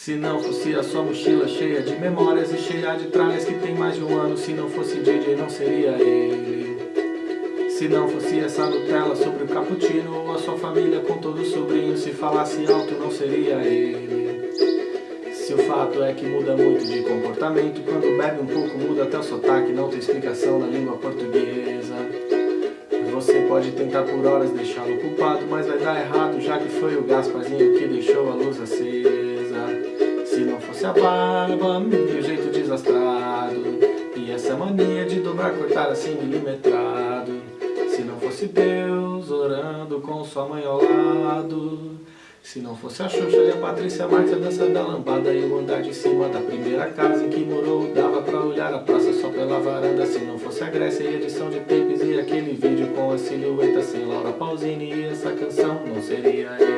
Se não fosse a sua mochila cheia de memórias e cheia de tralhas que tem mais de um ano Se não fosse DJ não seria ele. Se não fosse essa Nutella sobre o cappuccino Ou a sua família com todos os sobrinhos Se falasse alto não seria ele. Se o fato é que muda muito de comportamento Quando bebe um pouco muda até o sotaque Não tem explicação na língua portuguesa. Você pode tentar por horas deixá-lo culpado Mas vai dar errado já que foi o Gasparzinho que deixou a luz acesa a barba o jeito desastrado. E essa mania de dobrar, cortar assim milimetrado. Se não fosse Deus orando com sua mãe ao lado. Se não fosse a Xuxa e a Patrícia Marques, a dança da lambada E o andar de cima da primeira casa em que morou Dava pra olhar a praça só pela varanda. Se não fosse a Grécia e edição de tapes E aquele vídeo com a silhueta sem Laura Pausini E essa canção não seria ele